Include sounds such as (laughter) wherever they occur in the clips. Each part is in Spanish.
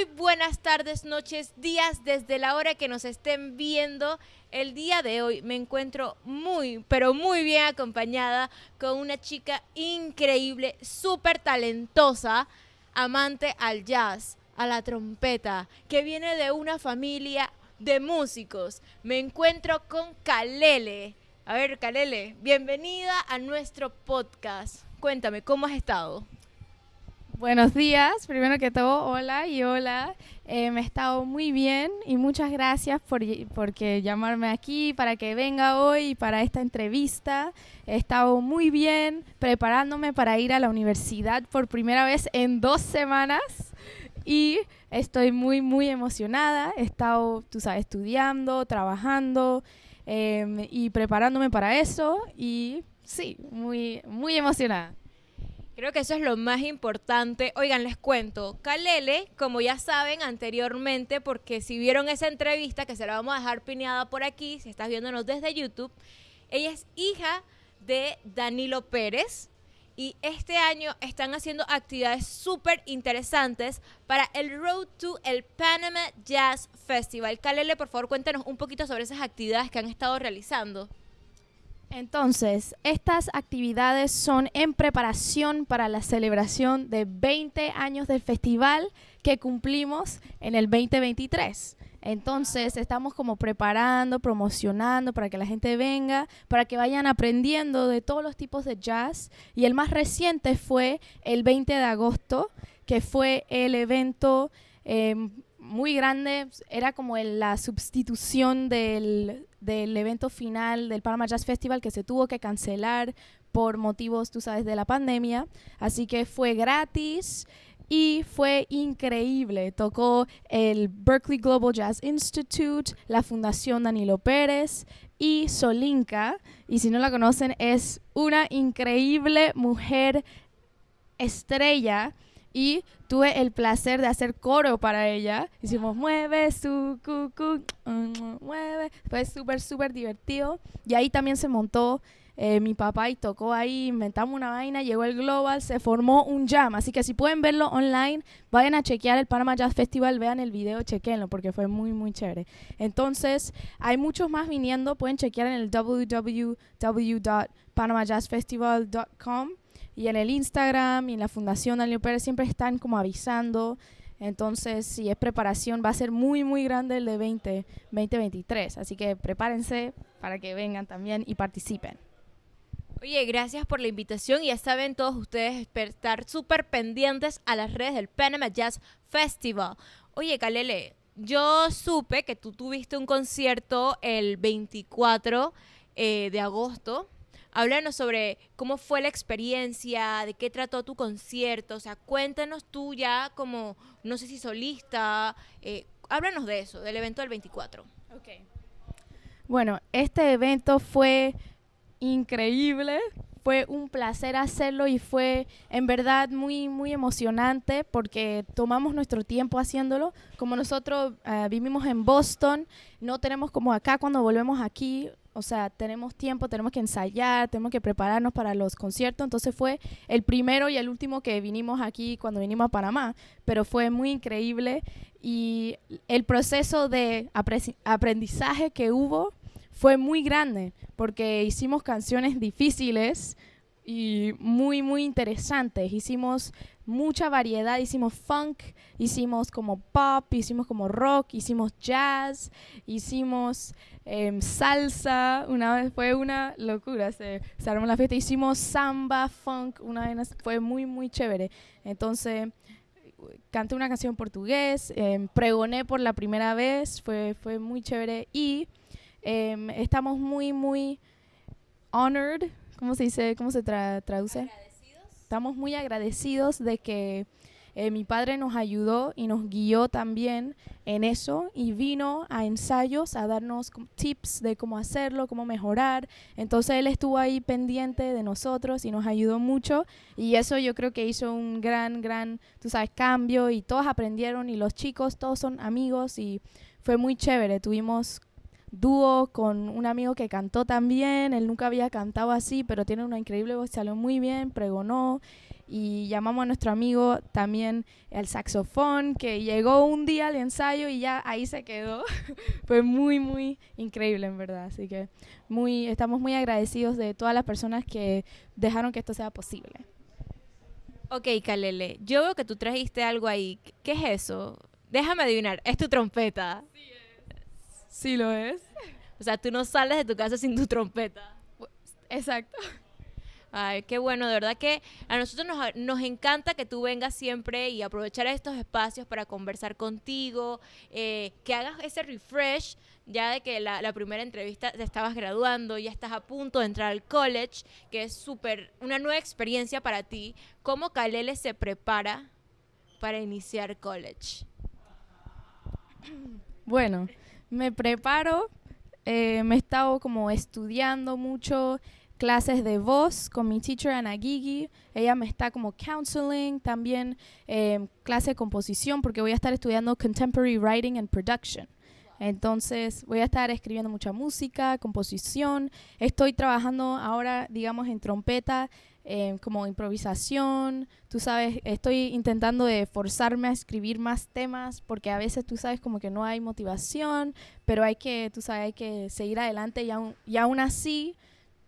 muy buenas tardes, noches, días, desde la hora que nos estén viendo. El día de hoy me encuentro muy, pero muy bien acompañada con una chica increíble, súper talentosa, amante al jazz, a la trompeta, que viene de una familia de músicos. Me encuentro con Kalele. A ver, Kalele, bienvenida a nuestro podcast. Cuéntame, ¿cómo has estado? Buenos días, primero que todo, hola y hola. Me he estado muy bien y muchas gracias por porque llamarme aquí para que venga hoy para esta entrevista. He estado muy bien preparándome para ir a la universidad por primera vez en dos semanas y estoy muy, muy emocionada. He estado, tú sabes, estudiando, trabajando em, y preparándome para eso y sí, muy, muy emocionada. Creo que eso es lo más importante. Oigan, les cuento, Kalele, como ya saben anteriormente, porque si vieron esa entrevista, que se la vamos a dejar pineada por aquí, si estás viéndonos desde YouTube, ella es hija de Danilo Pérez. Y este año están haciendo actividades súper interesantes para el Road to el Panama Jazz Festival. Kalele, por favor, cuéntanos un poquito sobre esas actividades que han estado realizando. Entonces, estas actividades son en preparación para la celebración de 20 años del festival que cumplimos en el 2023. Entonces, estamos como preparando, promocionando para que la gente venga, para que vayan aprendiendo de todos los tipos de jazz. Y el más reciente fue el 20 de agosto, que fue el evento em, muy grande, era como la sustitución del, evento final del Panama Jazz Festival que se tuvo que cancelar por motivos, tú sabes, de la pandemia. Así que fue gratis y fue increíble. Tocó el Berkeley Global Jazz Institute, la Fundación Danilo Pérez y Solinka. Y si no la conocen, es una increíble mujer estrella y tuve el placer de hacer coro para ella. Hicimos mueve su cucu, mueve. Fue súper, súper divertido. Y ahí también se montó eh, mi papá y tocó ahí, inventamos una vaina, llegó el Global, se formó un jam. Así que si pueden verlo online, vayan a chequear el Panama Jazz Festival, vean el video, chequenlo porque fue muy, muy chévere. Entonces, hay muchos más viniendo, pueden chequear en el www.panamajazzfestival.com y en el Instagram y en la Fundación Daniel Pérez siempre están como avisando. Entonces, si es preparación, va a ser muy, muy grande el de 20, 2023. Así que prepárense para que vengan también y participen. Oye, gracias por la invitación ya saben todos ustedes estar súper pendientes a las redes del Panama Jazz Festival. Oye, Kalele, yo supe que tú tuviste un concierto el 24 eh, de agosto Háblanos sobre cómo fue la experiencia, de qué trató tu concierto, o sea, cuéntanos tú ya como, no sé si solista, eh, háblanos de eso, del evento del 24. Okay. Bueno, este evento fue increíble, fue un placer hacerlo y fue en verdad muy, muy emocionante porque tomamos nuestro tiempo haciéndolo. Como nosotros eh, vivimos en Boston, no tenemos como acá cuando volvemos aquí o sea, tenemos tiempo, tenemos que ensayar, tenemos que prepararnos para los conciertos. Entonces fue el primero y el último que vinimos aquí cuando vinimos a Panamá, pero fue muy increíble y el proceso de aprendizaje que hubo fue muy grande porque hicimos canciones difíciles y muy, muy interesantes. Hicimos mucha variedad, hicimos funk, hicimos como pop, hicimos como rock, hicimos jazz, hicimos em, salsa, una vez fue una locura, se, se, armó la fiesta, hicimos samba, funk, una vez fue muy, muy chévere. Entonces, canté una canción en portugués, em, pregoné por la primera vez, fue, fue muy chévere y em, estamos muy, muy honored, ¿cómo se dice? ¿Cómo se traduce? estamos muy agradecidos de que eh, mi padre nos ayudó y nos guió también en eso y vino a ensayos a darnos tips de cómo hacerlo, cómo mejorar. Entonces él estuvo ahí pendiente de nosotros y nos ayudó mucho y eso yo creo que hizo un gran, gran, tú sabes, cambio y todos aprendieron y los chicos todos son amigos y fue muy chévere. Tuvimos dúo con un amigo que cantó también, él nunca había cantado así, pero tiene una increíble voz, salió muy bien, pregonó y llamamos a nuestro amigo también el saxofón, que llegó un día al ensayo y ya ahí se quedó. (laughs) Fue muy, muy increíble en verdad. Así que muy, estamos muy agradecidos de todas las personas que dejaron que esto sea posible. Ok, Kalele, yo veo que tú trajiste algo ahí. ¿Qué es eso? Déjame adivinar, es tu trompeta. Sí, sí lo es. O sea, tú no sales de tu casa sin tu trompeta. Exacto. Ay, qué bueno, de verdad que a nosotros nos, nos, encanta que tú vengas siempre y aprovechar estos espacios para conversar contigo, eh, que hagas ese refresh, ya de que la, la, primera entrevista te estabas graduando, ya estás a punto de entrar al college, que es súper, una nueva experiencia para ti. ¿Cómo Kalele se prepara para iniciar college? Bueno, me preparo, eh, me he estado como estudiando mucho, clases de voz con mi teacher Ana Gigi. Ella me está como counseling, también eh, clase de composición porque voy a estar estudiando Contemporary Writing and Production. Entonces voy a estar escribiendo mucha música, composición. Estoy trabajando ahora, digamos, en trompeta, eh, como improvisación. Tú sabes, estoy intentando de forzarme a escribir más temas porque a veces tú sabes como que no hay motivación, pero hay que, tú sabes, hay que seguir adelante y aún, y aún así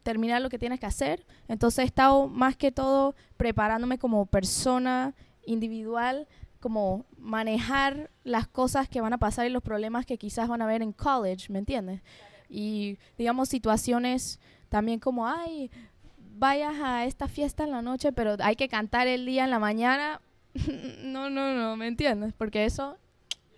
terminar lo que tienes que hacer. Entonces he estado más que todo preparándome como persona individual, como manejar las cosas que van a pasar y los problemas que quizás van a haber en college, ¿me entiendes? Y digamos situaciones también como, ay, vayas a esta fiesta en la noche, pero hay que cantar el día en la mañana. (laughs) no, no, no, ¿me entiendes? Porque eso,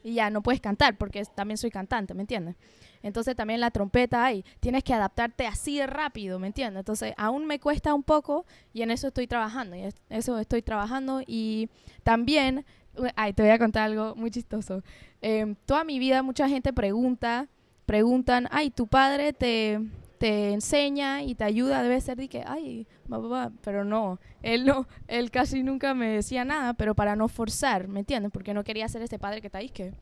ya no puedes cantar, porque también soy cantante, ¿me entiendes? Entonces también la trompeta hay, tienes que adaptarte así de rápido, ¿me entiendes? Entonces aún me cuesta un poco y en eso estoy trabajando, y eso estoy trabajando y también, ay, te voy a contar algo muy chistoso. Eh, toda mi vida mucha gente pregunta, preguntan, ay, tu padre te, te enseña y te ayuda, debe ser de que, ay, va, pero no, él no, él casi nunca me decía nada, pero para no forzar, ¿me entiendes? Porque no quería ser ese padre que está ahí, que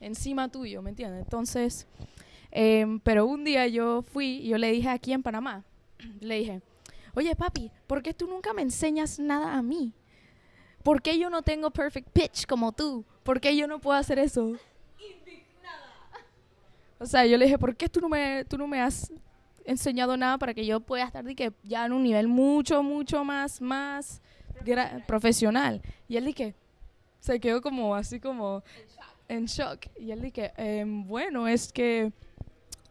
encima tuyo, ¿me entiendes? Entonces, Em, pero un día yo fui y yo le dije aquí en Panamá, (clears throat) le dije, oye papi, ¿por qué tú nunca me enseñas nada a mí? ¿Por qué yo no tengo perfect pitch como tú? ¿Por qué yo no puedo hacer eso? O sea, yo le dije, ¿por qué tú no me, tú no me has enseñado nada para que yo pueda estar de que ya en un nivel mucho, mucho más, más profesional? Y él dije, se quedó como así como en shock. Y él dije, em, bueno, es que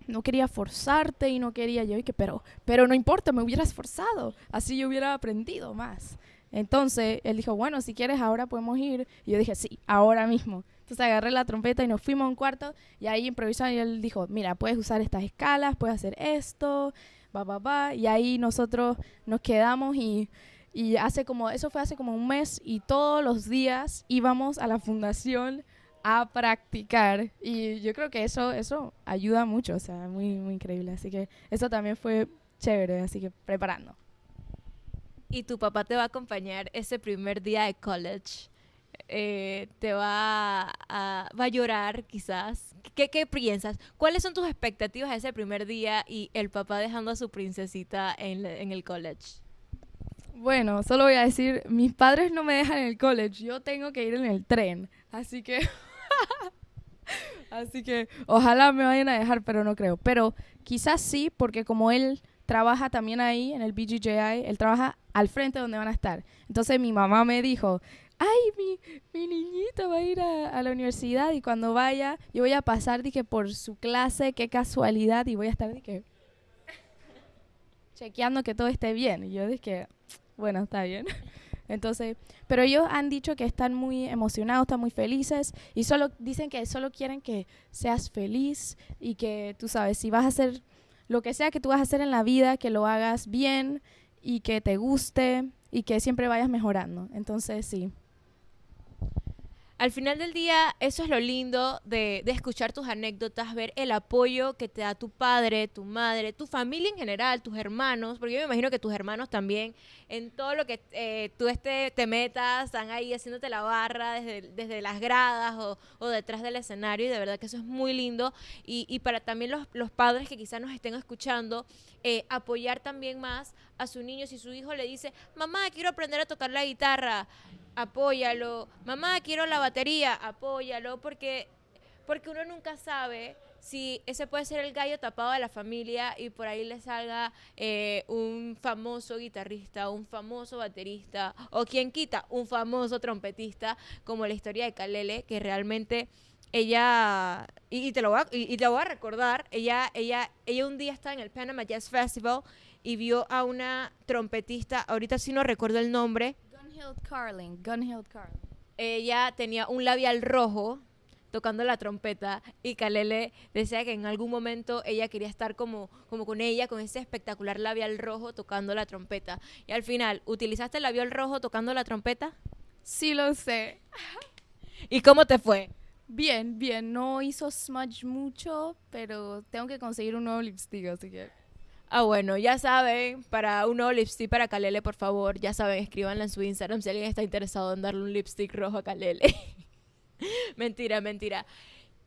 no quería forzarte y no quería yo, y que, pero, pero no importa, me hubieras forzado, así yo hubiera aprendido más. Entonces él dijo, bueno, si quieres ahora podemos ir. Y yo dije, sí, ahora mismo. Entonces agarré la trompeta y nos fuimos a un cuarto y ahí improvisamos y él dijo, mira, puedes usar estas escalas, puedes hacer esto, va, va, va. Y ahí nosotros nos quedamos y, y hace como, eso fue hace como un mes y todos los días íbamos a la fundación a practicar. Y yo creo que eso, eso ayuda mucho, o sea, muy, muy increíble. Así que eso también fue chévere, así que preparando. Y tu papá te va a acompañar ese primer día de college. Eh, te va a, llorar quizás. ¿Qué, ¿Qué piensas? ¿Cuáles son tus expectativas ese primer día y el papá dejando a su princesita en, en el college? Bueno, solo voy a decir, mis padres no me dejan en el college, yo tengo que ir en el tren, así que (laughs) Así que ojalá me vayan a dejar, pero no creo. Pero quizás sí, porque como él trabaja también ahí en el BGJI, él trabaja al frente donde van a estar. Entonces mi mamá me dijo, ay, mi, mi niñito va a ir a, la universidad y cuando vaya, yo voy a pasar, dije, por su clase, qué casualidad, y voy a estar, dije, (laughs) chequeando que todo esté bien. Y yo dije, bueno, está bien. (laughs) Entonces, pero ellos han dicho que están muy emocionados, están muy felices y solo dicen que solo quieren que seas feliz y que tú sabes, si vas a hacer lo que sea que tú vas a hacer en la vida, que lo hagas bien y que te guste y que siempre vayas mejorando. Entonces, sí. Al final del día, eso es lo lindo de, de, escuchar tus anécdotas, ver el apoyo que te da tu padre, tu madre, tu familia en general, tus hermanos, porque yo me imagino que tus hermanos también, en todo lo que eh, tú este, te metas, están ahí haciéndote la barra desde, desde las gradas o, o, detrás del escenario, y de verdad que eso es muy lindo. Y, y para también los, los, padres que quizás nos estén escuchando, eh, apoyar también más a su niño si su hijo le dice, mamá, quiero aprender a tocar la guitarra apóyalo. Mamá, quiero la batería, apóyalo, porque, porque uno nunca sabe si ese puede ser el gallo tapado de la familia y por ahí le salga eh, un famoso guitarrista, un famoso baterista, o quien quita, un famoso trompetista, como la historia de Kalele, que realmente ella y, te lo voy a, y, te lo a recordar ella ella ella un día estaba en el Panama Jazz Festival y vio a una trompetista ahorita sí no recuerdo el nombre Gunhild Carling, Gunhild Carling. Ella tenía un labial rojo tocando la trompeta y Kalele decía que en algún momento ella quería estar como, como con ella, con ese espectacular labial rojo tocando la trompeta. Y al final, ¿utilizaste el labial rojo tocando la trompeta? Sí, lo sé. ¿Y cómo te fue? Bien, bien. No hizo smudge mucho, pero tengo que conseguir un nuevo lipstick, así que... Ah, bueno, ya saben, para un nuevo lipstick para Kalele, por favor, ya saben, escríbanla en su Instagram si alguien está interesado en darle un lipstick rojo a Kalele. (laughs) mentira, mentira.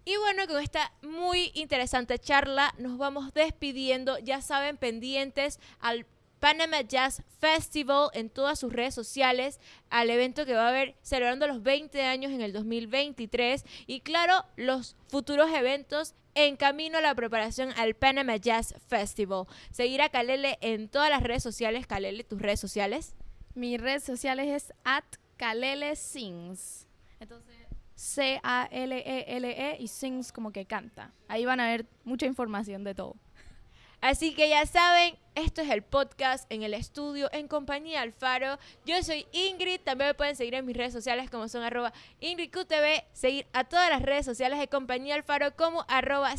Y bueno, con esta muy interesante charla nos vamos despidiendo. Ya saben, pendientes al Panama Jazz Festival en todas sus redes sociales, al evento que va a haber celebrando los 20 años en el 2023 y claro, los futuros eventos en camino a la preparación al Panama Jazz Festival. Seguir a Kalele en todas las redes sociales. Kalele, tus redes sociales. Mis redes sociales es at Kalele Sings. Entonces, C-A-L-E-L-E -E y Sings como que canta. Ahí van a ver mucha información de todo. Así que ya saben, esto es el podcast en el estudio en compañía Alfaro. Yo soy Ingrid, también me pueden seguir en mis redes sociales como son arroba IngridQTV, seguir a todas las redes sociales de compañía Alfaro como arroba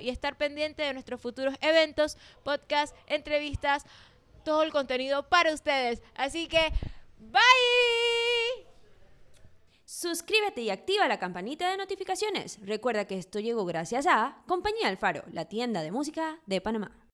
y estar pendiente de nuestros futuros eventos, podcasts, entrevistas, todo el contenido para ustedes. Así que, bye. Suscríbete y activa la campanita de notificaciones. Recuerda que esto llegó gracias a Compañía Alfaro, la tienda de música de Panamá.